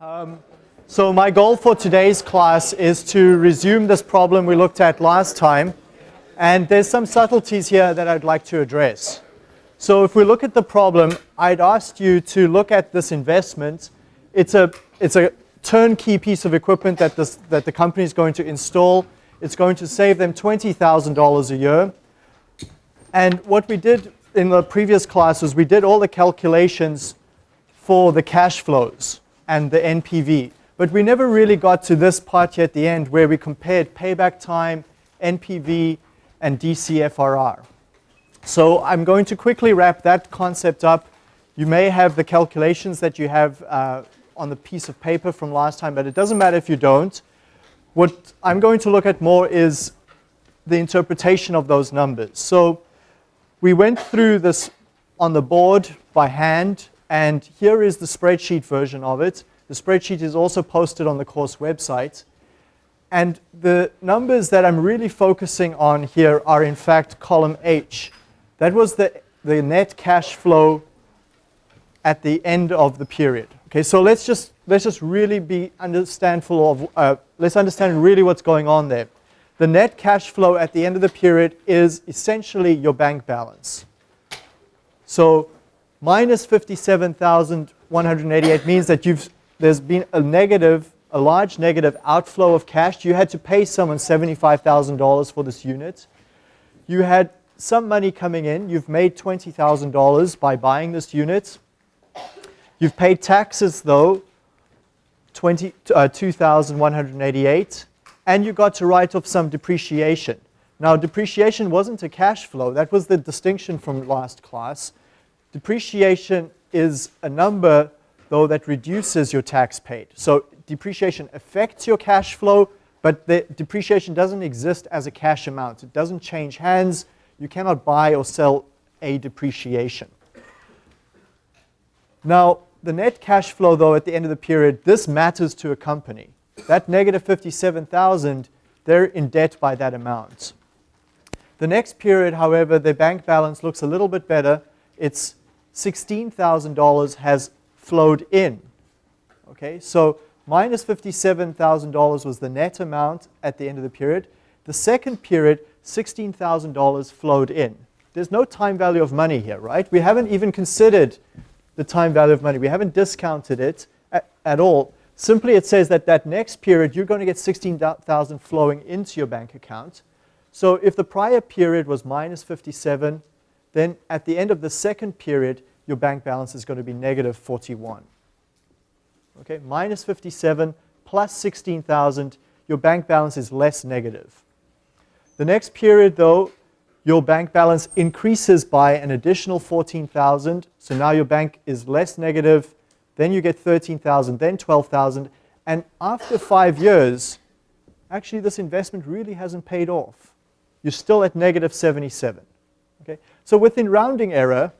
Um, so my goal for today's class is to resume this problem we looked at last time. And there's some subtleties here that I'd like to address. So if we look at the problem, I'd asked you to look at this investment. It's a, it's a turnkey piece of equipment that, this, that the company is going to install. It's going to save them $20,000 a year. And what we did in the previous class was we did all the calculations for the cash flows and the NPV. But we never really got to this part here at the end where we compared payback time, NPV, and DCFRR. So I'm going to quickly wrap that concept up. You may have the calculations that you have uh, on the piece of paper from last time, but it doesn't matter if you don't. What I'm going to look at more is the interpretation of those numbers. So we went through this on the board by hand, and here is the spreadsheet version of it. The spreadsheet is also posted on the course website. And the numbers that I'm really focusing on here are in fact column H. That was the, the net cash flow at the end of the period. Okay, so let's just, let's just really be understandful of, uh, let's understand really what's going on there. The net cash flow at the end of the period is essentially your bank balance. So minus 57,188 means that you've, there's been a negative, a large negative outflow of cash. You had to pay someone $75,000 for this unit. You had some money coming in. You've made $20,000 by buying this unit. You've paid taxes though, 20, uh, 2,188 and you got to write off some depreciation. Now, depreciation wasn't a cash flow. That was the distinction from last class. Depreciation is a number, though, that reduces your tax paid. So depreciation affects your cash flow, but the depreciation doesn't exist as a cash amount. It doesn't change hands. You cannot buy or sell a depreciation. Now, the net cash flow, though, at the end of the period, this matters to a company. That negative 57,000, they're in debt by that amount. The next period, however, the bank balance looks a little bit better. It's $16,000 has flowed in. Okay, so minus $57,000 was the net amount at the end of the period. The second period, $16,000 flowed in. There's no time value of money here, right? We haven't even considered the time value of money. We haven't discounted it at, at all. Simply it says that that next period you're going to get 16,000 flowing into your bank account. So if the prior period was minus 57, then at the end of the second period, your bank balance is going to be negative 41. Okay, minus 57 plus 16,000, your bank balance is less negative. The next period, though, your bank balance increases by an additional 14,000. So now your bank is less negative then you get 13,000, then 12,000. And after five years, actually this investment really hasn't paid off. You're still at negative 77. Okay? So within rounding error,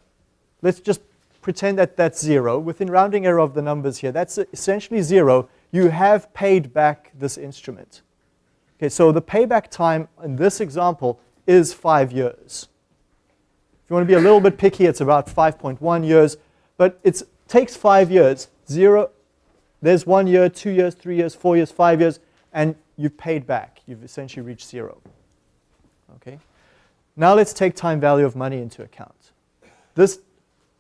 let's just pretend that that's zero. Within rounding error of the numbers here, that's essentially zero. You have paid back this instrument. Okay, so the payback time in this example is five years. If you want to be a little bit picky, it's about 5.1 years, but it takes five years, zero, there's one year, two years, three years, four years, five years, and you've paid back. You've essentially reached zero. Okay. Now let's take time value of money into account. This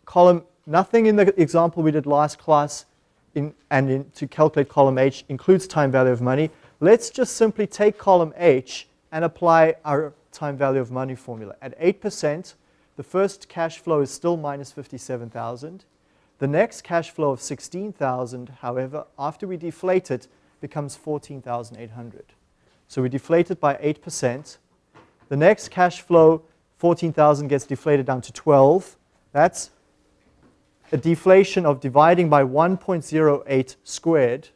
column, nothing in the example we did last class in, and in, to calculate column H includes time value of money. Let's just simply take column H and apply our time value of money formula. At 8%, the first cash flow is still minus 57,000. The next cash flow of 16,000, however, after we deflate it, becomes 14,800. So we deflate it by 8%. The next cash flow, 14,000 gets deflated down to 12. That's a deflation of dividing by 1.08 squared.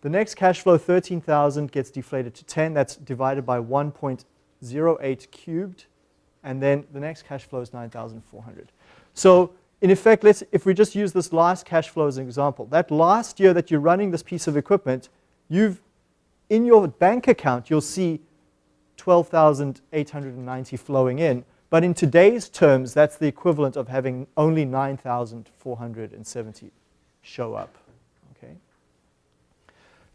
The next cash flow, 13,000, gets deflated to 10. That's divided by 1.08 cubed. And then the next cash flow is 9,400. So in effect, let's, if we just use this last cash flow as an example, that last year that you're running this piece of equipment, you've, in your bank account, you'll see 12,890 flowing in. But in today's terms, that's the equivalent of having only 9,470 show up. Okay.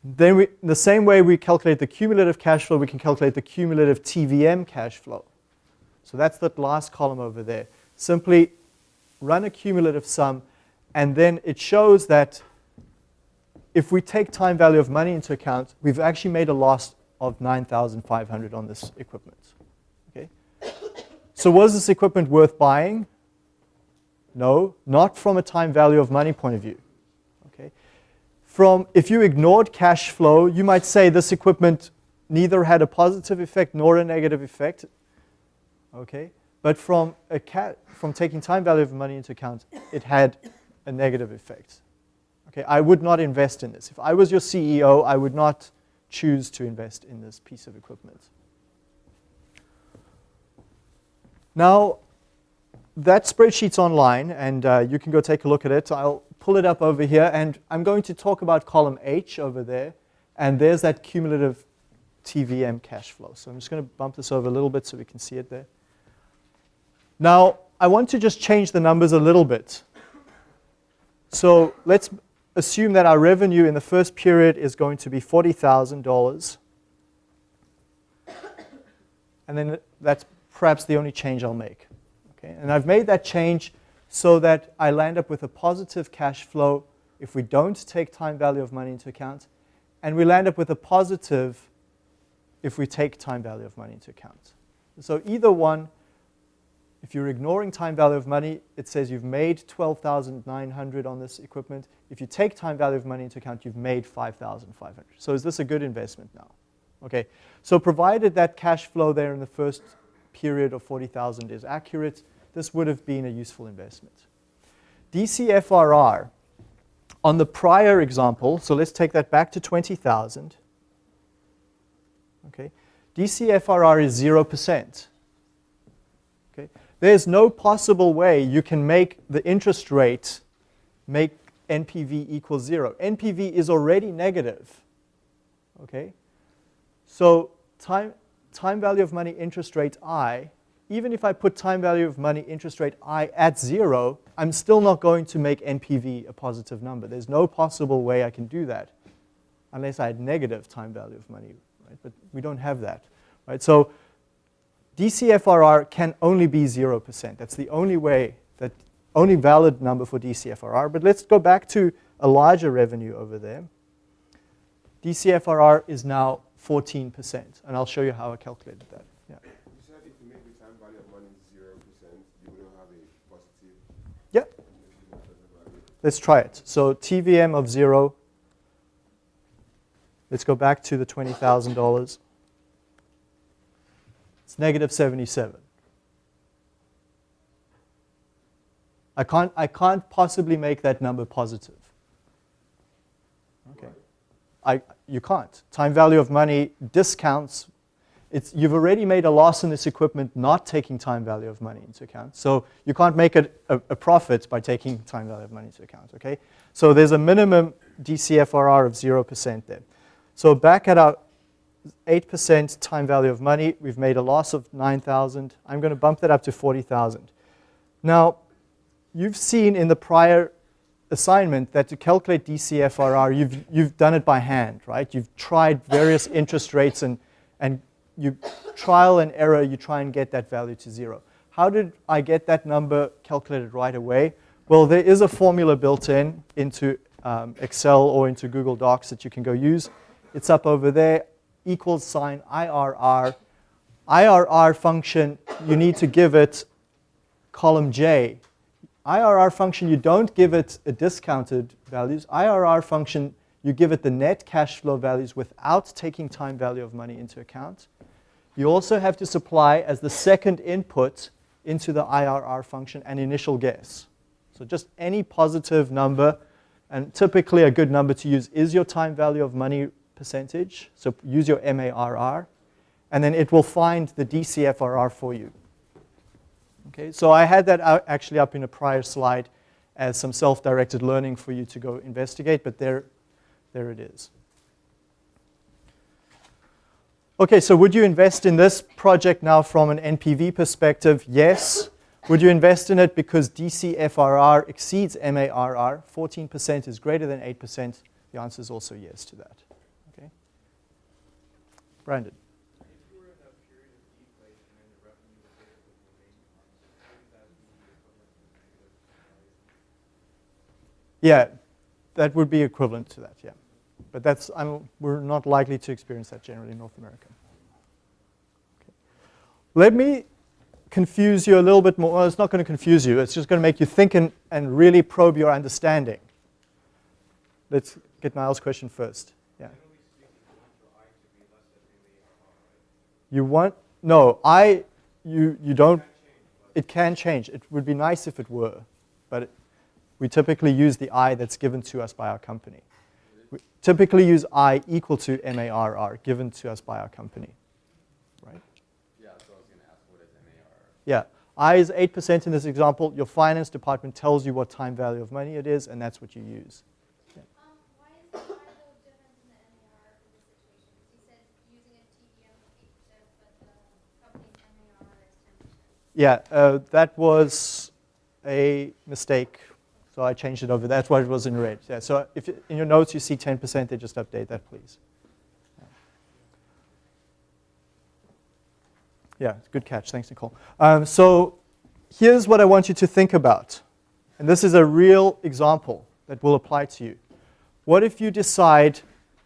Then we, the same way we calculate the cumulative cash flow, we can calculate the cumulative TVM cash flow. So that's that last column over there. Simply run a cumulative sum, and then it shows that if we take time value of money into account, we've actually made a loss of 9,500 on this equipment. So was this equipment worth buying? No, not from a time value of money point of view. Okay? From, if you ignored cash flow, you might say this equipment neither had a positive effect nor a negative effect. Okay? But from, a from taking time value of money into account, it had a negative effect. Okay, I would not invest in this. If I was your CEO, I would not choose to invest in this piece of equipment. Now, that spreadsheet's online, and uh, you can go take a look at it. I'll pull it up over here, and I'm going to talk about column H over there, and there's that cumulative TVM cash flow. So I'm just going to bump this over a little bit so we can see it there. Now, I want to just change the numbers a little bit. So let's assume that our revenue in the first period is going to be $40,000. And then that's perhaps the only change I'll make. Okay? And I've made that change so that I land up with a positive cash flow if we don't take time value of money into account. And we land up with a positive if we take time value of money into account. So either one if you're ignoring time value of money, it says you've made 12,900 on this equipment. If you take time value of money into account, you've made 5,500. So is this a good investment now? Okay, so provided that cash flow there in the first period of 40,000 is accurate, this would have been a useful investment. DCFRR, on the prior example, so let's take that back to 20,000. Okay, DCFRR is 0%. Okay, there's no possible way you can make the interest rate make NPV equal zero. NPV is already negative. Okay? So time, time value of money interest rate I, even if I put time value of money interest rate I at zero, I'm still not going to make NPV a positive number. There's no possible way I can do that unless I had negative time value of money, right? But we don't have that, right? So DCFRR can only be 0%. That's the only way, that only valid number for DCFRR. But let's go back to a larger revenue over there. DCFRR is now 14%, and I'll show you how I calculated that. Yeah. You said if you make the time value of money 0%, you will have a positive. Yeah. Let's try it. So TVM of 0. Let's go back to the $20,000. It's negative 77. I can't, I can't possibly make that number positive. I, you can't. Time value of money discounts. It's, you've already made a loss in this equipment not taking time value of money into account. So you can't make it a, a profit by taking time value of money into account. Okay? So there's a minimum DCFRR of 0% there. So back at our 8% time value of money. We've made a loss of 9,000. I'm going to bump that up to 40,000. Now, you've seen in the prior assignment that to calculate DCFRR, you've, you've done it by hand, right? You've tried various interest rates and, and you trial and error, you try and get that value to zero. How did I get that number calculated right away? Well, there is a formula built in into um, Excel or into Google Docs that you can go use. It's up over there equals sign IRR. IRR function, you need to give it column J. IRR function, you don't give it a discounted values. IRR function, you give it the net cash flow values without taking time value of money into account. You also have to supply as the second input into the IRR function an initial guess. So just any positive number, and typically a good number to use is your time value of money percentage. So use your MARR. And then it will find the DCFRR for you. Okay, so I had that actually up in a prior slide as some self-directed learning for you to go investigate, but there, there it is. Okay, so would you invest in this project now from an NPV perspective? Yes. Would you invest in it because DCFRR exceeds MARR? 14% is greater than 8%. The answer is also yes to that. Okay. Brandon. If you were in a period of deflation and the revenue was bigger than the maintenance, wouldn't that be equivalent to negative value? Yeah, that would be equivalent to that, yeah. But that's, I'm, we're not likely to experience that generally in North America. Okay. Let me confuse you a little bit more. Well, it's not going to confuse you. It's just going to make you think and, and really probe your understanding. Let's get Niall's question first. Yeah. You want your I to be less than the ARR, right? You want, no, I, you, you don't, That change, but it can change. It would be nice if it were, but it, we typically use the I that's given to us by our company. We typically use I equal to MARR given to us by our company, right? Yeah, so I was gonna ask what is MAR? Yeah, I is 8% in this example. Your finance department tells you what time value of money it is, and that's what you use. Um, why is, why the in the MER in this situation? Because you said using a TVM of eight but the company's MER is ten percent. Yeah, uh, that was a mistake, so I changed it over. That's why it was in red. Yeah, so if in your notes you see 10%, then just update that, please. Yeah, good catch. Thanks, Nicole. Um, so here's what I want you to think about. And this is a real example that will apply to you. What if you decide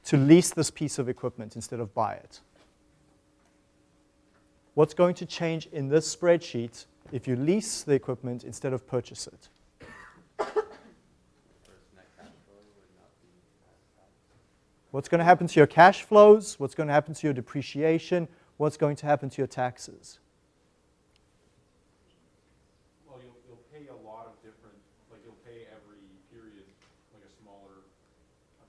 to lease this piece of equipment instead of buy it? What's going to change in this spreadsheet if you lease the equipment instead of purchase it? What's going to happen to your cash flows? What's going to happen to your depreciation? What's going to happen to your taxes? Well, you'll, you'll pay a lot of different, like you'll pay every period like a smaller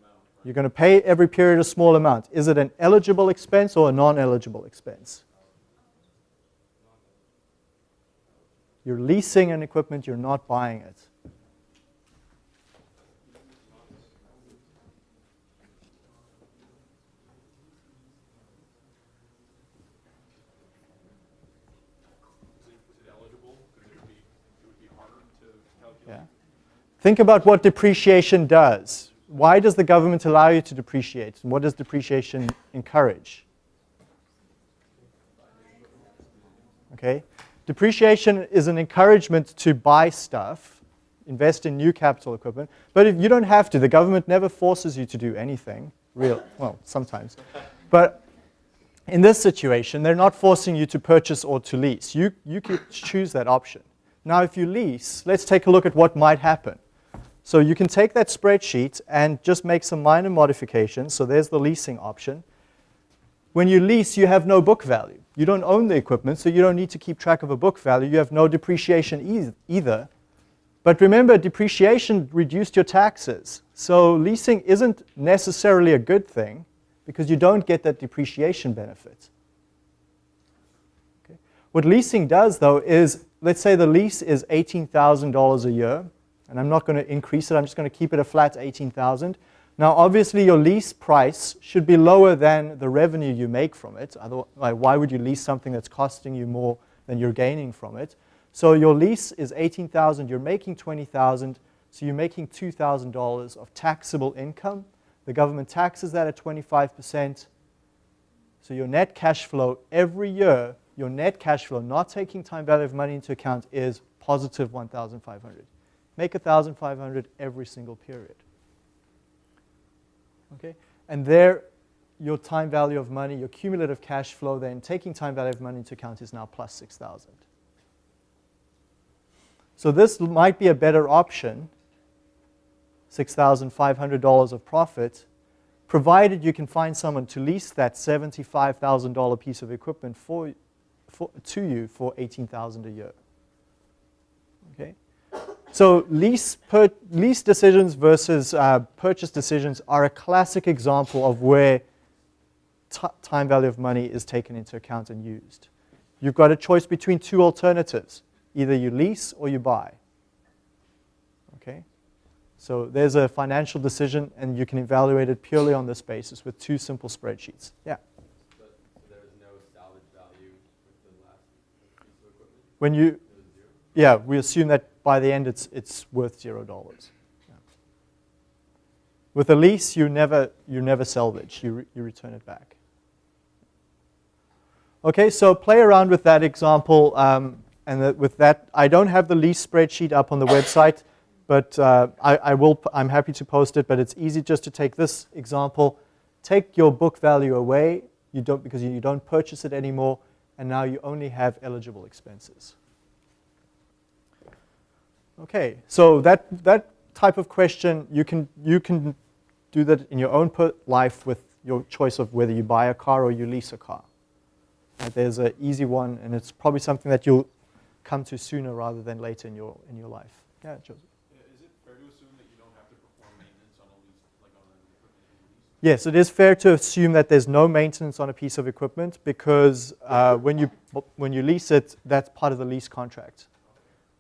amount, right? You're going to pay every period a small amount. Is it an eligible expense or a non-eligible expense? You're leasing an equipment, you're not buying it, is it eligible? Because it would be, it would be harder to calculate. Yeah. Think about what depreciation does. Why does the government allow you to depreciate? And what does depreciation encourage? Okay? Depreciation is an encouragement to buy stuff, invest in new capital equipment, but if you don't have to, the government never forces you to do anything. Real, well, sometimes. But in this situation, they're not forcing you to purchase or to lease. You, you could choose that option. Now, if you lease, let's take a look at what might happen. So you can take that spreadsheet and just make some minor modifications. So there's the leasing option. When you lease, you have no book value. You don't own the equipment, so you don't need to keep track of a book value. You have no depreciation eith- either. But remember, depreciation reduced your taxes. So leasing isn't necessarily a good thing because you don't get that depreciation benefit. Okay. What leasing does, though, is let's say the lease is $18,000 a year, and I'm not going to increase it, I'm just going to keep it a flat 18,000. Now, obviously, your lease price should be lower than the revenue you make from it. Otherwise, why would you lease something that's costing you more than you're gaining from it? So your lease is 18,000, you're making 20,000, so you're making $2,000 of taxable income. The government taxes that at 25%. So your net cash flow every year, your net cash flow, not taking time value of money into account, is positive 1,500. Make 1,500 every single period. Okay? And there, your time value of money, your cumulative cash flow, then taking time value of money into account is now plus 6,000. So this might be a better option, $6,500 of profit, provided you can find someone to lease that $75,000 piece of equipment for, for, to you for 18000 a year. So lease, per, lease decisions versus uh, purchase decisions are a classic example of where time value of money is taken into account and used. You've got a choice between two alternatives. Either you lease or you buy. Okay? So there's a financial decision and you can evaluate it purely on this basis with two simple spreadsheets. Yeah. So no salvage value with the last piece of equipment? When you, It was zero? yeah, we assume that by the end it's, it's worth zero dollars. Yeah. With a lease, you never, you never salvage, you, re, you return it back. Okay, so play around with that example. Um, and with that, I don't have the lease spreadsheet up on the website, but uh, I, I will, I'm happy to post it, but it's easy just to take this example, take your book value away, you don't, because you don't purchase it anymore, and now you only have eligible expenses. Okay, so that, that type of question, you can, you can do that in your own life with your choice of whether you buy a car or you lease a car. There's an easy one, and it's probably something that you'll come to sooner rather than later in your, in your life. Yeah, Joseph. Is it fair to assume that you don't have to perform maintenance on a lease, like on an equipment that? Yes, it is fair to assume that there's no maintenance on a piece of equipment because uh, when, you, when you lease it, that's part of the lease contract,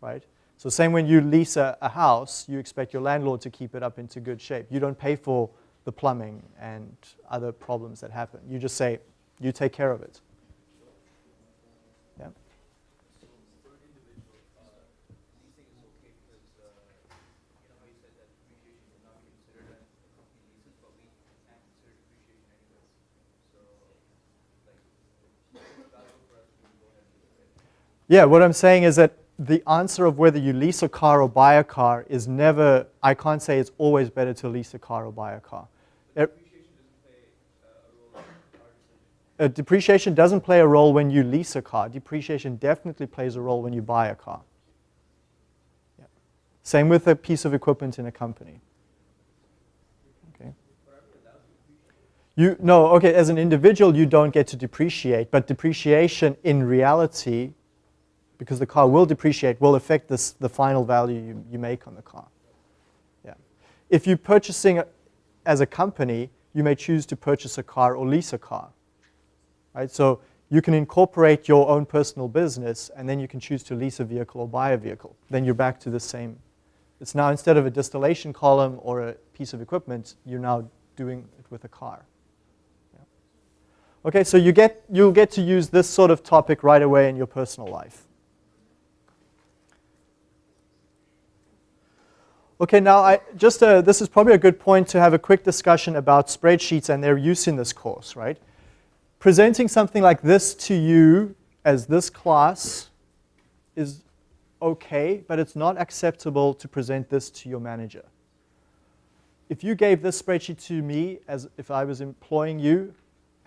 right? So same when you lease a, a house, you expect your landlord to keep it up into good shape. You don't pay for the plumbing and other problems that happen. You just say, you take care of it. Yeah. Yeah, what I'm saying is that the answer of whether you lease a car or buy a car is never, I can't say it's always better to lease a car or buy a car. But depreciation doesn't play uh, a role in our decision. Uh, depreciation doesn't play a role when you lease a car. Depreciation definitely plays a role when you buy a car. Yeah. Same with a piece of equipment in a company. Okay. You no, okay, as an individual you don't get to depreciate, but depreciation in reality because the car will depreciate will affect this, the final value you, you make on the car. Yeah. If you're purchasing a, as a company, you may choose to purchase a car or lease a car right? So you can incorporate your own personal business, and then you can choose to lease a vehicle or buy a vehicle. Then you're back to the same. It's now instead of a distillation column or a piece of equipment, you're now doing it with a car. Yeah. Okay, so you get, you'll get to use this sort of topic right away in your personal life. Okay, now I just uh, this is probably a good point to have a quick discussion about spreadsheets and their use in this course, right? presenting something like this to you as this class is okay, but it's not acceptable to present this to your manager. If you gave this spreadsheet to me as if I was employing you,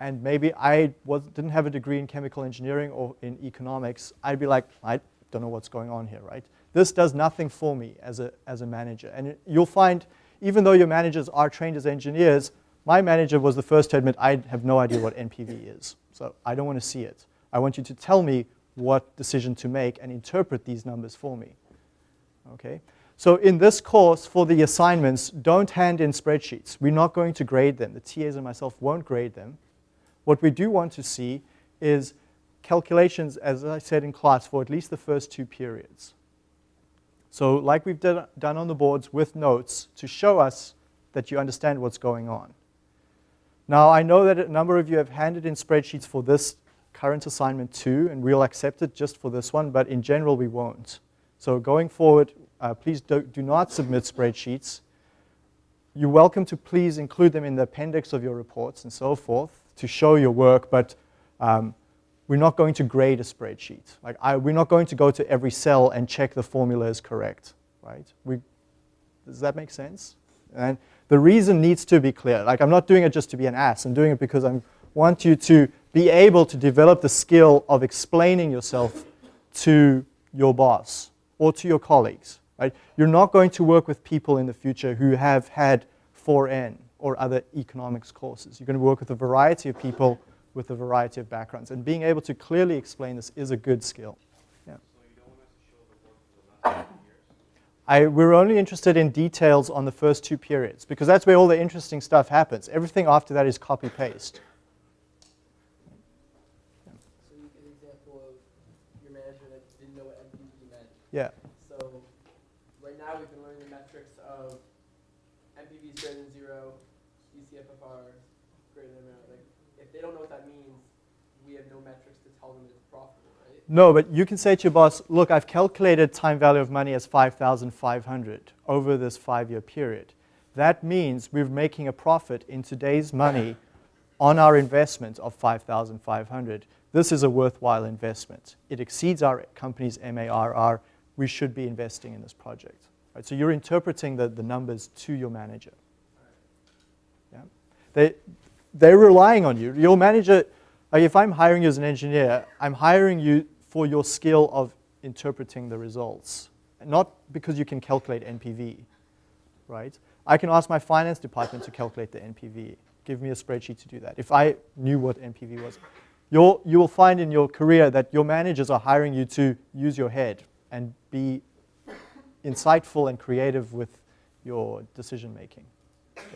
and maybe I was, didn't have a degree in chemical engineering or in economics, I'd be like, I don't know what's going on here, right? This does nothing for me as a, as a manager. And you'll find, even though your managers are trained as engineers, my manager was the first to admit I have no idea what NPV is. So I don't want to see it. I want you to tell me what decision to make and interpret these numbers for me. Okay? So in this course, for the assignments, don't hand in spreadsheets. We're not going to grade them. The TAs and myself won't grade them. What we do want to see is calculations, as I said in class, for at least the first two periods. So like we've done on the boards with notes to show us that you understand what's going on. Now, I know that a number of you have handed in spreadsheets for this current assignment too, and we'll accept it just for this one, but in general, we won't. So going forward, uh, please do, do not submit spreadsheets. You're welcome to please include them in the appendix of your reports and so forth to show your work, but um, we're not going to grade a spreadsheet. Like I, we're not going to go to every cell and check the formula is correct, right? We, does that make sense? And the reason needs to be clear. Like I'm not doing it just to be an ass. I'm doing it because I want you to be able to develop the skill of explaining yourself to your boss or to your colleagues. Right? You're not going to work with people in the future who have had 4N or other economics courses. You're going to work with a variety of people with a variety of backgrounds. And being able to clearly explain this is a good skill. Yeah. So you don't want us to show the work for the last years? I, we're only interested in details on the first two periods because that's where all the interesting stuff happens. Everything after that is copy paste. So you get an example of your manager that didn't know what NPV meant. Yeah. So right now we've been learning the metrics of NPV is greater than zero, DCFRR greater than amount. Like if they don't know what that means, we have no metrics to tell them it's profitable, right? No, but you can say to your boss, look, I've calculated time value of money as 5,500 over this five-year period. That means we're making a profit in today's money on our investment of 5,500 this is a worthwhile investment. It exceeds our company's MARR. We should be investing in this project. Right? So you're interpreting the, the numbers to your manager. Yeah? They, they're relying on you. Your manager, like if I'm hiring you as an engineer, I'm hiring you for your skill of interpreting the results, not because you can calculate NPV, right? I can ask my finance department to calculate the NPV. Give me a spreadsheet to do that. If I knew what NPV was. You'll, you will find in your career that your managers are hiring you to use your head and be insightful and creative with your decision making. Okay.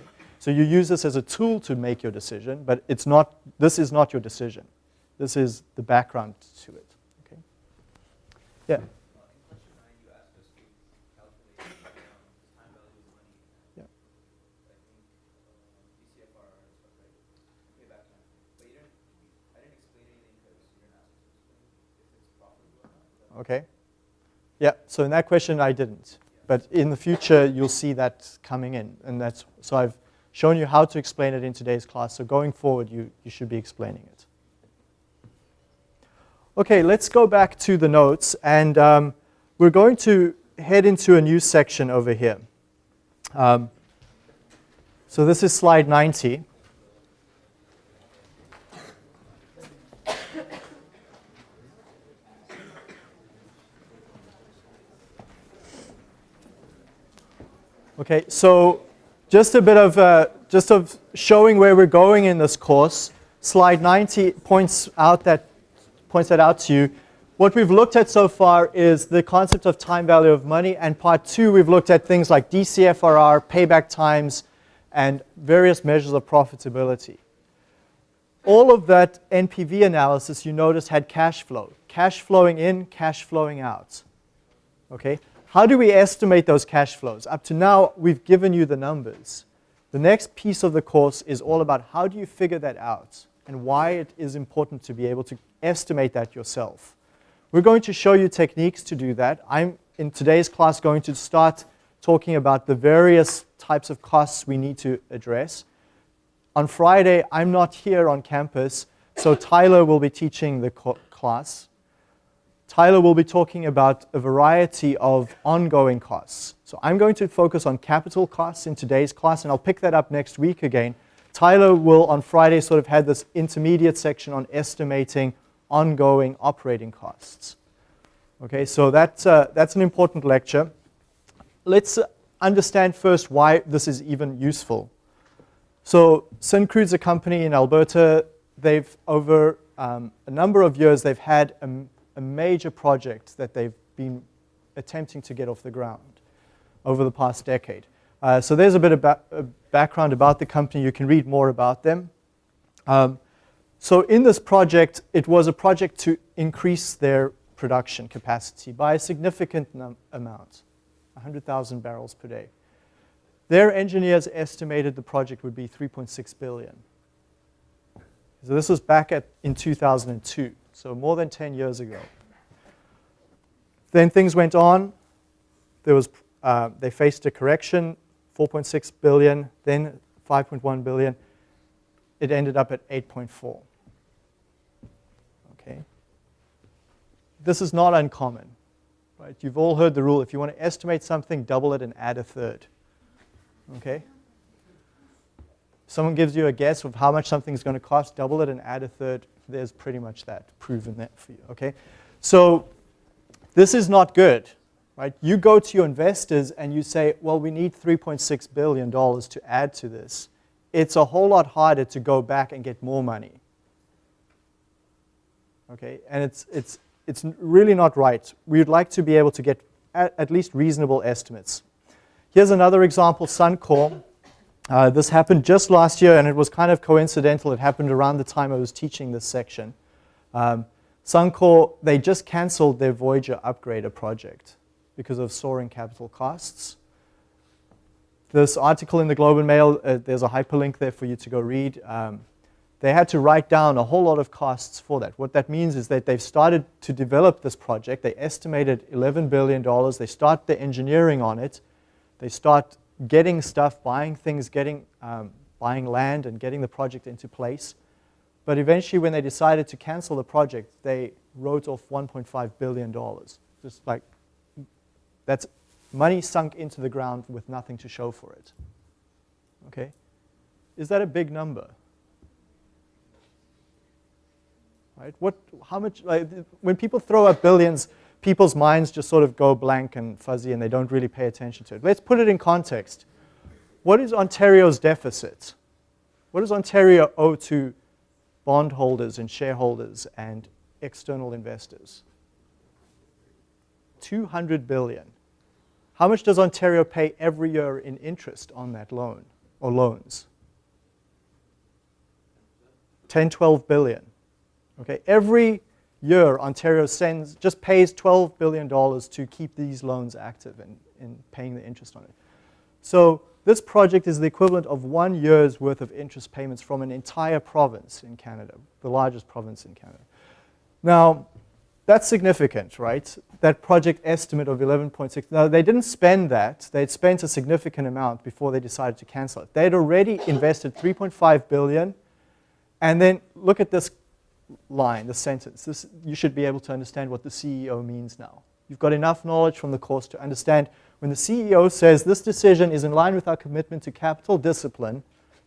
So you use this as a tool to make your decision, but it's not, this is not your decision. This is the background to it. Okay. Yeah. Okay. Yeah, so in that question I didn't. But in the future you'll see that coming in. And that's so I've shown you how to explain it in today's class. So going forward you, you should be explaining it. Okay, let's go back to the notes and um, we're going to head into a new section over here. Um, so this is slide 90. Okay, so just a bit of uh, just of showing where we're going in this course. Slide 90 points out that points that out to you. What we've looked at so far is the concept of time value of money, and part two we've looked at things like DCFRR, payback times, and various measures of profitability. All of that NPV analysis you notice had cash flow, cash flowing in, cash flowing out. Okay, how do we estimate those cash flows? Up to now, we've given you the numbers. The next piece of the course is all about how do you figure that out and why it is important to be able to estimate that yourself. We're going to show you techniques to do that. I'm, in today's class, going to start talking about the various types of costs we need to address. On Friday, I'm not here on campus, so Tyler will be teaching the class. Tyler will be talking about a variety of ongoing costs. So I'm going to focus on capital costs in today's class, and I'll pick that up next week again. Tyler will, on Friday, sort of have this intermediate section on estimating ongoing operating costs. Okay, so that's, uh, that's an important lecture. Let's understand first why this is even useful. So Syncrude's a company in Alberta. They've, over um, a number of years, they've had a a major project that they've been attempting to get off the ground over the past decade. Uh, so there's a bit of ba background about the company. You can read more about them. Um, so in this project, it was a project to increase their production capacity by a significant amount, 100,000 barrels per day. Their engineers estimated the project would be 3.6 billion. So this was back at, in 2002 so more than 10 years ago. Then things went on. There was, uh, they faced a correction, 4.6 billion, then 5.1 billion. It ended up at 8.4. Okay. This is not uncommon. Right? You've all heard the rule. If you want to estimate something, double it and add a third. Okay? Someone gives you a guess of how much something's going to cost, double it and add a third there's pretty much that proven that for you, okay? So this is not good, right? You go to your investors and you say, well, we need $3.6 billion to add to this. It's a whole lot harder to go back and get more money, okay? And it's, it's, it's really not right. We'd like to be able to get at, at least reasonable estimates. Here's another example, Suncor. Uh, this happened just last year, and it was kind of coincidental. It happened around the time I was teaching this section. Um, Suncor, they just canceled their Voyageur upgrader project because of soaring capital costs. This article in the Globe and Mail, uh, there's a hyperlink there for you to go read. Um, they had to write down a whole lot of costs for that. What that means is that they've started to develop this project. They estimated $11 billion. They start the engineering on it. They start getting stuff, buying things, getting, um, buying land and getting the project into place. But eventually, when they decided to cancel the project, they wrote off $1.5 billion. Just like, that's money sunk into the ground with nothing to show for it. Okay? Is that a big number? Right? What, how much, like, when people throw up billions, people's minds just sort of go blank and fuzzy and they don't really pay attention to it. Let's put it in context. What is Ontario's deficit? What does Ontario owe to bondholders and shareholders and external investors? 200 billion. How much does Ontario pay every year in interest on that loan or loans? 10, 12 billion. Okay, every year Ontario sends, just pays $12 billion to keep these loans active and, and paying the interest on it. So this project is the equivalent of one year's worth of interest payments from an entire province in Canada, the largest province in Canada. Now, that's significant, right? That project estimate of 11.6. Now, they didn't spend that. They'd spent a significant amount before they decided to cancel it. They had already invested 3.5 billion. And then look at this line, the sentence. This, you should be able to understand what the CEO means now. You've got enough knowledge from the course to understand when the CEO says this decision is in line with our commitment to capital discipline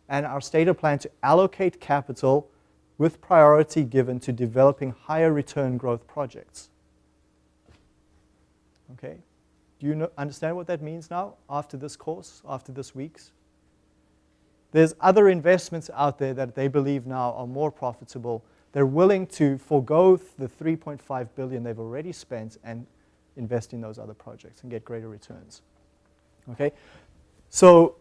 and our stated plan to allocate capital with priority given to developing higher return growth projects. Okay? Do you know, understand what that means now after this course, after this week's? There's other investments out there that they believe now are more profitable. They're willing to forego the 3.5 billion they've already spent and invest in those other projects and get greater returns. Okay? So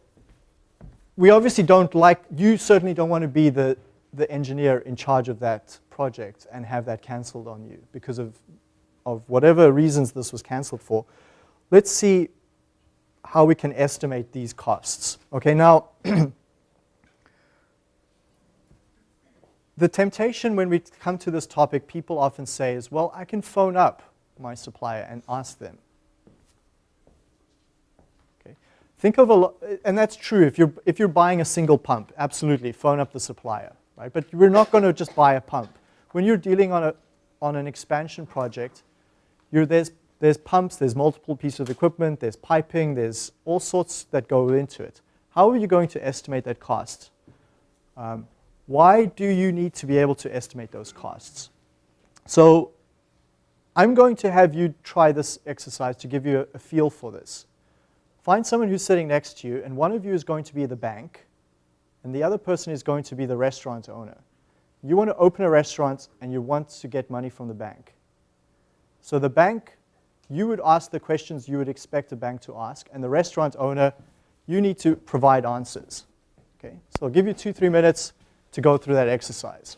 we obviously don't like, you certainly don't want to be the, the engineer in charge of that project and have that cancelled on you because of, of whatever reasons this was cancelled for. Let's see how we can estimate these costs. Okay, now, the temptation when we come to this topic, people often say is, well, I can phone up my supplier and ask them. Okay. Think of a, and that's true if you're, if you're buying a single pump, absolutely, phone up the supplier, right? But we're not going to just buy a pump. When you're dealing on, a, on an expansion project, you're, there's, there's pumps, there's multiple pieces of equipment, there's piping, there's all sorts that go into it. How are you going to estimate that cost? Um, why do you need to be able to estimate those costs? So I'm going to have you try this exercise to give you a, feel for this. Find someone who's sitting next to you, and one of you is going to be the bank, and the other person is going to be the restaurant owner. You want to open a restaurant, and you want to get money from the bank. So the bank, you would ask the questions you would expect a bank to ask, and the restaurant owner, you need to provide answers. Okay, so I'll give you two, three minutes to go through that exercise.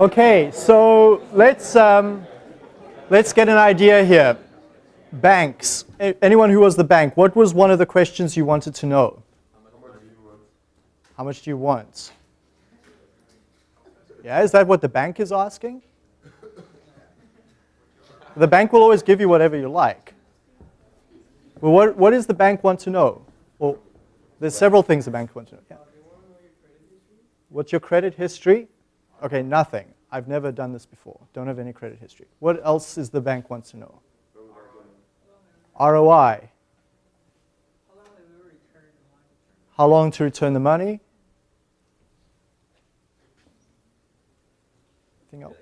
Okay, so let's, um, let's get an idea here. Banks. Anyone who was the bank, what was one of the questions you wanted to know? How much do you want? Yeah, is that what the bank is asking? The bank will always give you whatever you like. Well, what, what does the bank want to know? Well, there's several things the bank wants to know. Yeah. What's your credit history? Okay, nothing. I've never done this before. Don't have any credit history. What else is the bank wants to know? ROI. How long to return the money? Anything else?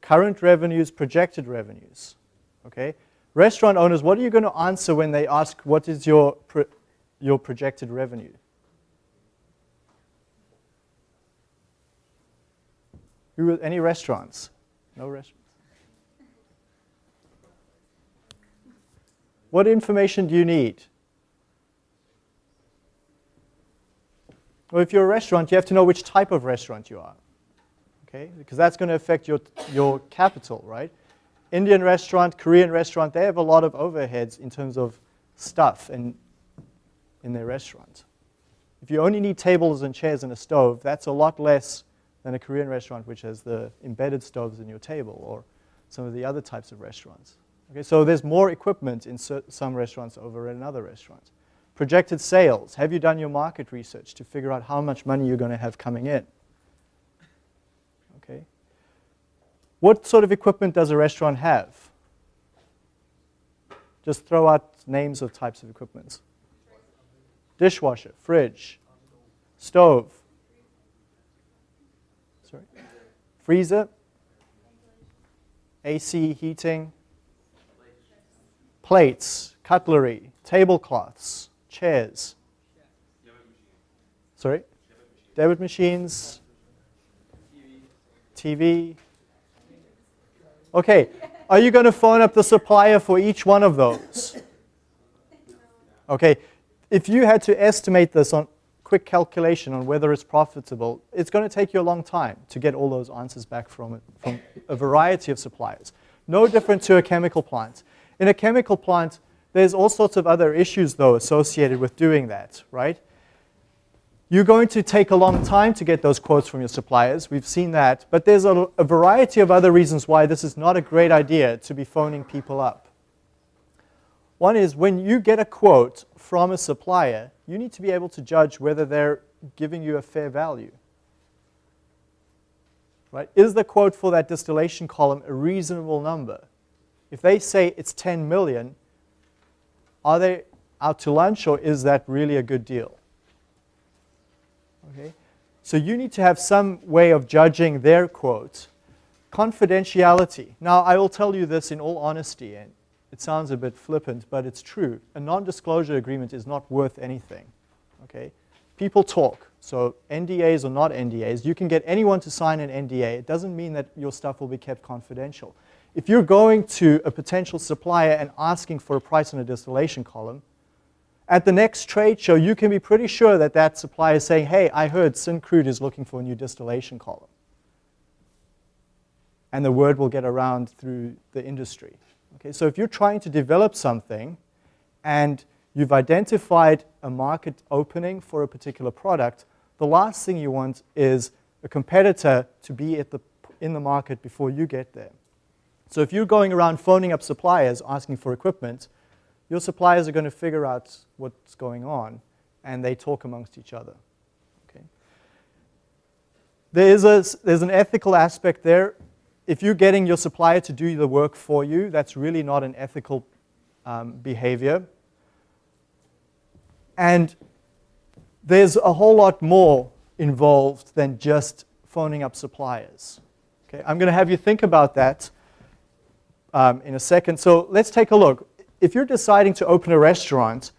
Current revenues, projected revenues. Okay. Restaurant owners, what are you going to answer when they ask what is your pro your projected revenue? Who, any restaurants? No restaurants. What information do you need? Well, if you're a restaurant, you have to know which type of restaurant you are. Okay? Because that's going to affect your, your capital, right? Indian restaurant, Korean restaurant, they have a lot of overheads in terms of stuff in, in their restaurant. If you only need tables and chairs and a stove, that's a lot less than a Korean restaurant which has the embedded stoves in your table or some of the other types of restaurants. Okay, so there's more equipment in some restaurants over in other restaurants. Projected sales. Have you done your market research to figure out how much money you're going to have coming in? Okay. What sort of equipment does a restaurant have? Just throw out names of types of equipment. Dishwasher, fridge, stove, sorry, freezer, AC, heating, plates, cutlery, tablecloths, chairs. Sorry? Debit machines, TV. Okay, are you going to phone up the supplier for each one of those? Okay, if you had to estimate this on quick calculation on whether it's profitable, it's going to take you a long time to get all those answers back from, from a variety of suppliers. No different to a chemical plant. In a chemical plant, there's all sorts of other issues, though, associated with doing that, right? You're going to take a long time to get those quotes from your suppliers. We've seen that. But there's a, a variety of other reasons why this is not a great idea to be phoning people up. One is when you get a quote from a supplier, you need to be able to judge whether they're giving you a fair value. Right? Is the quote for that distillation column a reasonable number? If they say it's 10 million, are they out to lunch or is that really a good deal? Okay? So you need to have some way of judging their quote. Confidentiality. Now, I will tell you this in all honesty, and it sounds a bit flippant, but it's true. A non-disclosure agreement is not worth anything. Okay? People talk. So NDAs or not NDAs, you can get anyone to sign an NDA. It doesn't mean that your stuff will be kept confidential. If you're going to a potential supplier and asking for a price on a distillation column, at the next trade show, you can be pretty sure that that supplier is saying, hey, I heard Syncrude is looking for a new distillation column. And the word will get around through the industry. Okay, so if you're trying to develop something and you've identified a market opening for a particular product, the last thing you want is a competitor to be at the, in the market before you get there. So if you're going around phoning up suppliers asking for equipment, your suppliers are going to figure out what's going on, and they talk amongst each other. Okay. There is a, there's an ethical aspect there. If you're getting your supplier to do the work for you, that's really not an ethical um, behavior. And there's a whole lot more involved than just phoning up suppliers. Okay, I'm going to have you think about that um, in a second. So let's take a look. If you're deciding to open a restaurant,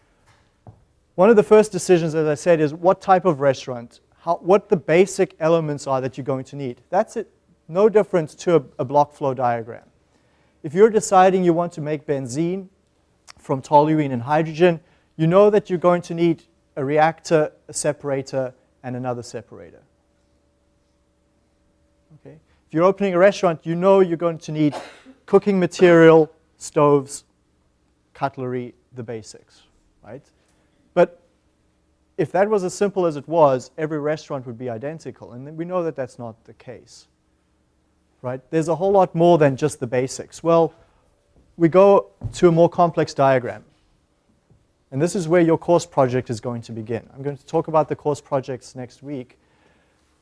one of the first decisions, as I said, is what type of restaurant, how, what the basic elements are that you're going to need. That's it, no difference to a, a block flow diagram. If you're deciding you want to make benzene from toluene and hydrogen, you know that you're going to need a reactor, a separator, and another separator. Okay? If you're opening a restaurant, you know you're going to need cooking material, stoves, cutlery, the basics, right? But if that was as simple as it was, every restaurant would be identical. And we know that that's not the case, right? There's a whole lot more than just the basics. Well, we go to a more complex diagram. And this is where your course project is going to begin. I'm going to talk about the course projects next week.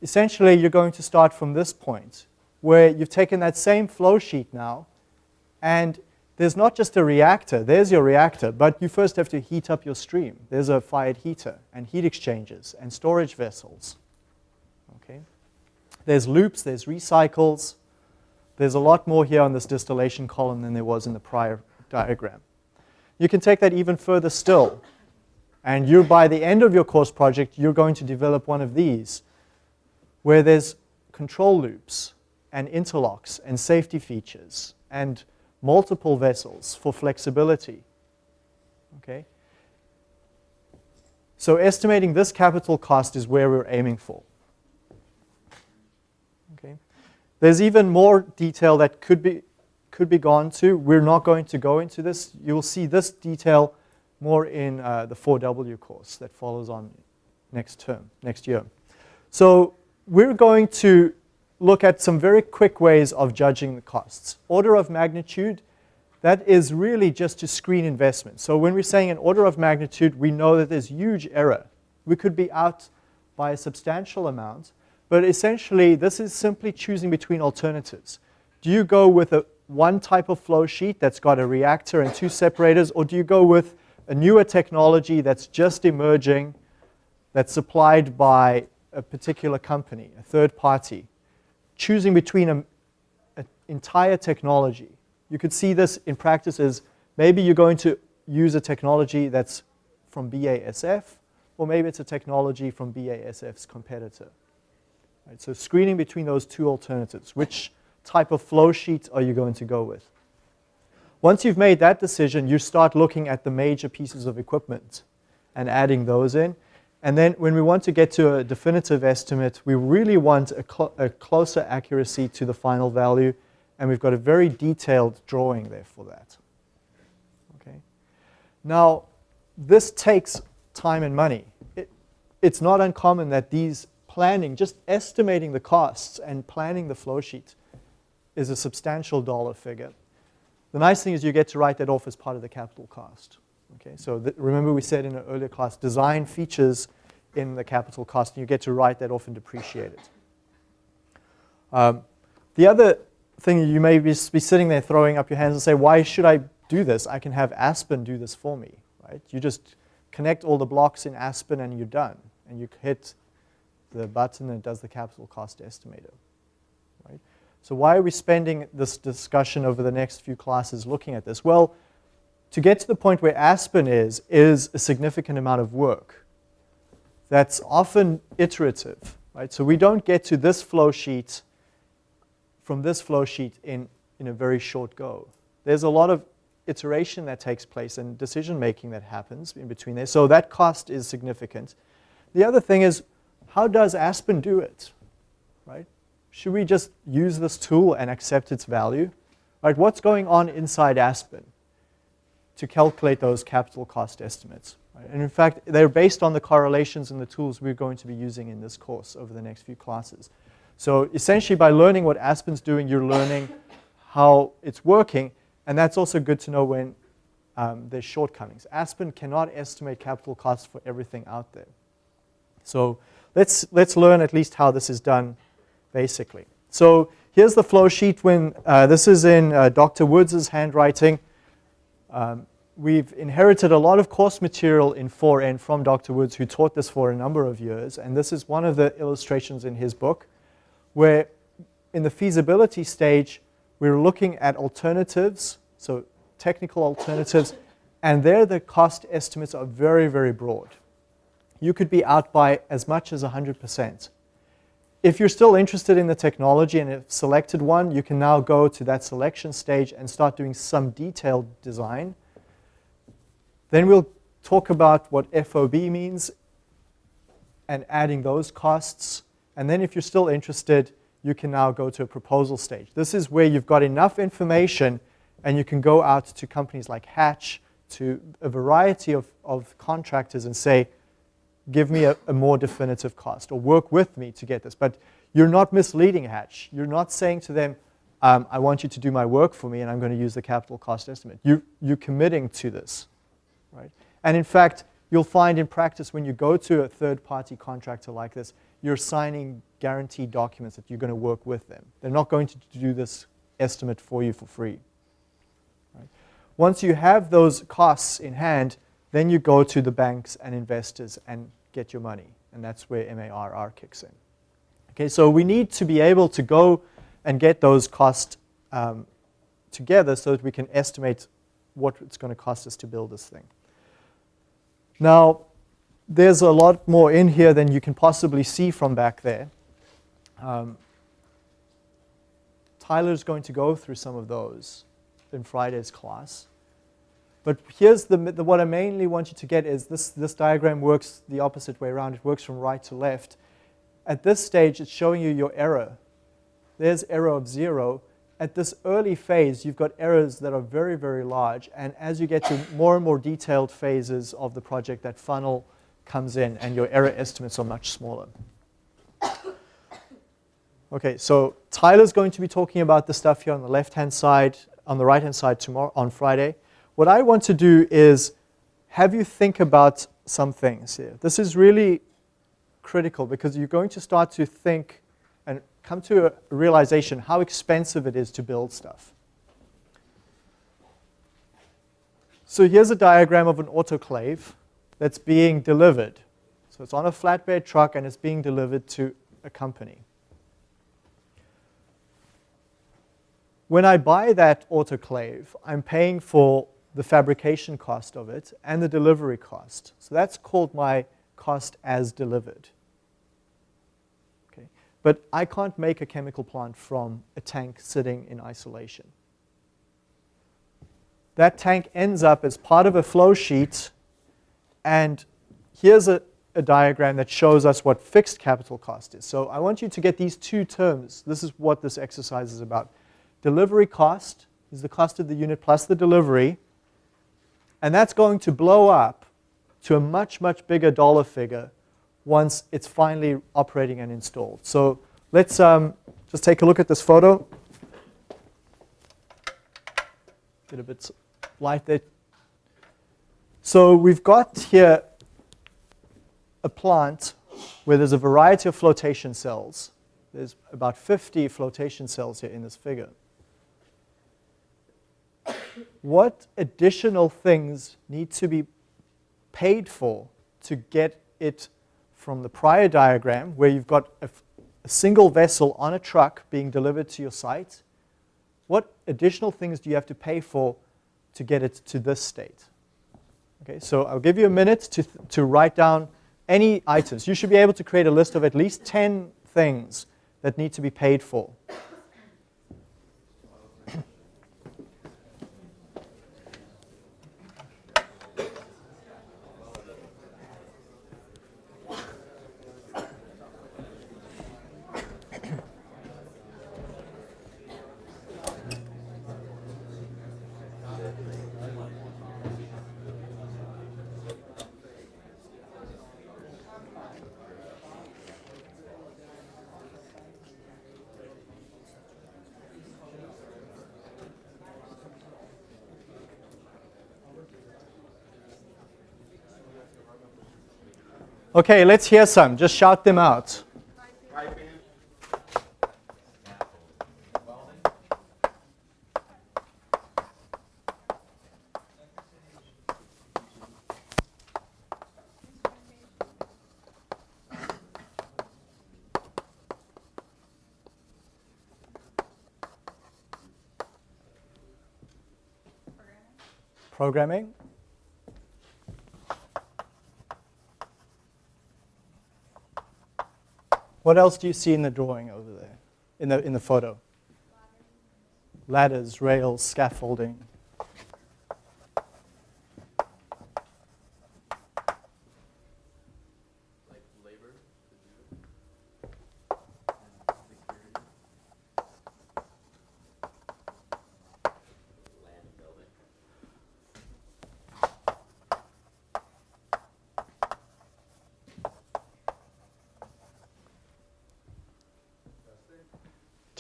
Essentially, you're going to start from this point, where you've taken that same flow sheet now, and there's not just a reactor, there's your reactor, but you first have to heat up your stream. There's a fired heater, and heat exchangers, and storage vessels. Okay? There's loops, there's recycles. There's a lot more here on this distillation column than there was in the prior diagram. You can take that even further still. And you, by the end of your course project, you're going to develop one of these, where there's control loops and interlocks and safety features and multiple vessels for flexibility. Okay? So estimating this capital cost is where we're aiming for. Okay? There's even more detail that could be, could be gone to. We're not going to go into this. You'll see this detail more in uh, the 4W course that follows on next term, next year. So we're going to look at some very quick ways of judging the costs. Order of magnitude, that is really just to screen investment. So when we're saying an order of magnitude, we know that there's huge error. We could be out by a substantial amount, but essentially this is simply choosing between alternatives. Do you go with a one type of flow sheet that's got a reactor and two separators, or do you go with a newer technology that's just emerging, that's supplied by a particular company, a third party, choosing between an entire technology. You could see this in practice as maybe you're going to use a technology that's from BASF, or maybe it's a technology from BASF's competitor. Right, so screening between those two alternatives, which type of flow sheet are you going to go with? Once you've made that decision, you start looking at the major pieces of equipment and adding those in. And then when we want to get to a definitive estimate, we really want a, cl a, closer accuracy to the final value, and we've got a very detailed drawing there for that. Okay. Now, this takes time and money. It, it's not uncommon that these planning, just estimating the costs and planning the flow sheet is a substantial dollar figure. The nice thing is you get to write that off as part of the capital cost. Okay, so remember we said in an earlier class, design features in the capital cost, and you get to write that off and depreciate it. Um, the other thing you may be, be sitting there throwing up your hands and say, why should I do this? I can have Aspen do this for me, right? You just connect all the blocks in Aspen and you're done. And you hit the button and does the capital cost estimator, right? So why are we spending this discussion over the next few classes looking at this? Well, to get to the point where Aspen is, is a significant amount of work. That's often iterative, right? So we don't get to this flow sheet from this flow sheet in, in a very short go. There's a lot of iteration that takes place and decision making that happens in between there. So that cost is significant. The other thing is, how does Aspen do it, right? Should we just use this tool and accept its value? Right, what's going on inside Aspen? to calculate those capital cost estimates. Right? And in fact, they're based on the correlations and the tools we're going to be using in this course over the next few classes. So essentially, by learning what Aspen's doing, you're learning how it's working, and that's also good to know when um, there's shortcomings. Aspen cannot estimate capital costs for everything out there. So let's, let's learn at least how this is done basically. So here's the flow sheet when uh, this is in uh, Dr. Woods' handwriting. Um, we've inherited a lot of course material in 4N from Dr. Woods, who taught this for a number of years. And this is one of the illustrations in his book, where in the feasibility stage, we're looking at alternatives, so technical alternatives, and there the cost estimates are very, very broad. You could be out by as much as 100%. If you're still interested in the technology and have selected one, you can now go to that selection stage and start doing some detailed design. Then we'll talk about what FOB means and adding those costs. And then if you're still interested, you can now go to a proposal stage. This is where you've got enough information and you can go out to companies like Hatch, to a variety of, of contractors and say, give me a, a, more definitive cost or work with me to get this. But you're not misleading Hatch. You're not saying to them, um, I want you to do my work for me and I'm going to use the capital cost estimate. You, you're committing to this, right? And in fact, you'll find in practice when you go to a third-party contractor like this, you're signing guaranteed documents that you're going to work with them. They're not going to do this estimate for you for free. Right? Once you have those costs in hand, then you go to the banks and investors and get your money. And that's where MARR kicks in. Okay, so we need to be able to go and get those costs um, together so that we can estimate what it's going to cost us to build this thing. Now, there's a lot more in here than you can possibly see from back there. Um, Tyler's going to go through some of those in Friday's class. But here's the, the, what I mainly want you to get is this, this diagram works the opposite way around. It works from right to left. At this stage, it's showing you your error. There's error of zero. At this early phase, you've got errors that are very, very large. And as you get to more and more detailed phases of the project, that funnel comes in and your error estimates are much smaller. Okay, so Tyler's going to be talking about the stuff here on the left-hand side, on the right-hand side tomorrow, on Friday. What I want to do is have you think about some things here. This is really critical because you're going to start to think and come to a realization how expensive it is to build stuff. So here's a diagram of an autoclave that's being delivered. So it's on a flatbed truck and it's being delivered to a company. When I buy that autoclave, I'm paying for the fabrication cost of it and the delivery cost. So that's called my cost as delivered. Okay. But I can't make a chemical plant from a tank sitting in isolation. That tank ends up as part of a flow sheet, and here's a, a diagram that shows us what fixed capital cost is. So I want you to get these two terms. This is what this exercise is about. Delivery cost is the cost of the unit plus the delivery. And that's going to blow up to a much, much bigger dollar figure once it's finally operating and installed. So let's um, just take a look at this photo. Get a bit light there. So we've got here a plant where there's a variety of flotation cells. There's about 50 flotation cells here in this figure what additional things need to be paid for to get it from the prior diagram where you've got a, a, single vessel on a truck being delivered to your site, what additional things do you have to pay for to get it to this state? Okay, so I'll give you a minute to, to write down any items. You should be able to create a list of at least 10 things that need to be paid for. Okay, let's hear some. Just shout them out. Programming. What else do you see in the drawing over there, in the, in the photo? Ladders, rails, scaffolding.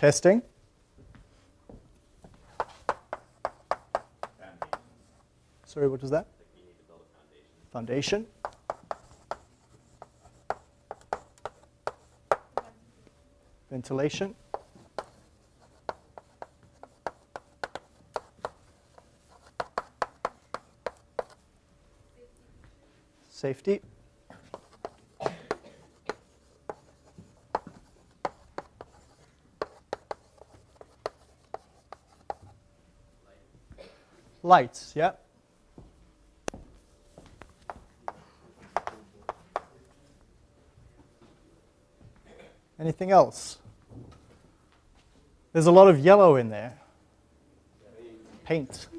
Testing. Foundation. Sorry, what was that? foundation. Ventilation. Safety. Lights, yeah. Anything else? There's a lot of yellow in there. Paint.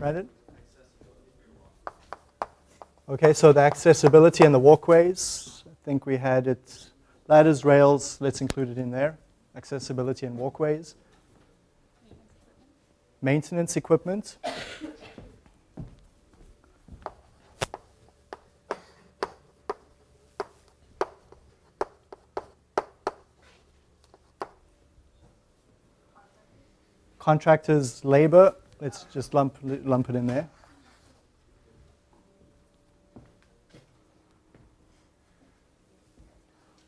Brandon? Okay, so the accessibility and the walkways. I think we had it. Ladders, rails, let's include it in there. Accessibility and walkways. Maintenance equipment. Contractors' labor, let's just lump, lump it in there.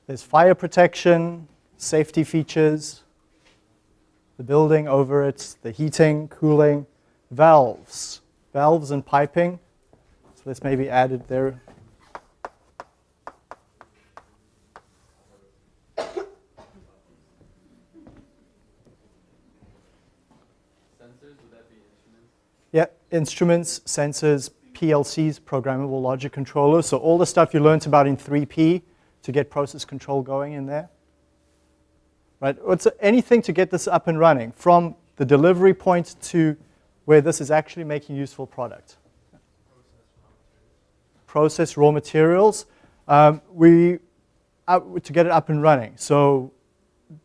There's fire protection, safety features, the building over it, the heating, cooling, valves, valves and piping. So this may be added there. Sensors, would that be instruments? Yeah, instruments, sensors, PLCs, programmable logic controllers. So all the stuff you learned about in 3P to get process control going in there. Right, it's anything to get this up and running from the delivery point to where this is actually making useful product. Process raw materials. Um, we uh, to get it up and running. So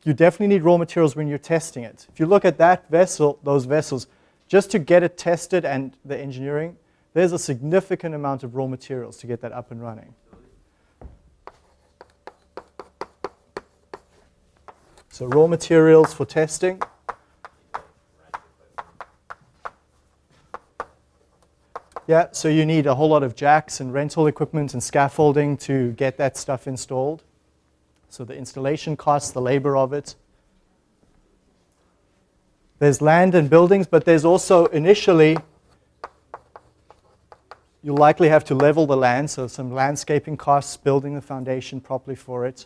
you definitely need raw materials when you're testing it. If you look at that vessel, those vessels, just to get it tested and the engineering, there's a significant amount of raw materials to get that up and running. So raw materials for testing. Yeah, so you need a whole lot of jacks and rental equipment and scaffolding to get that stuff installed. So the installation costs, the labor of it. There's land and buildings, but there's also initially, you'll likely have to level the land, so some landscaping costs, building the foundation properly for it.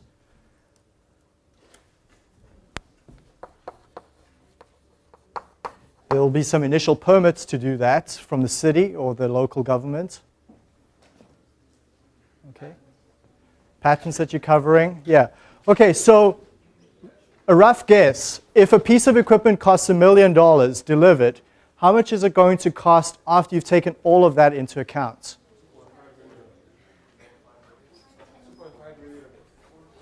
There will be some initial permits to do that from the city or the local government. Okay. Patents that you're covering, yeah. Okay, so a rough guess, if a piece of equipment costs a million dollars delivered, how much is it going to cost after you've taken all of that into account?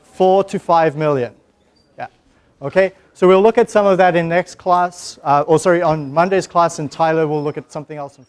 Four to five million. Yeah. Okay. So we'll look at some of that in next class, uh, or sorry, on Monday's class, and Tyler will look at something else.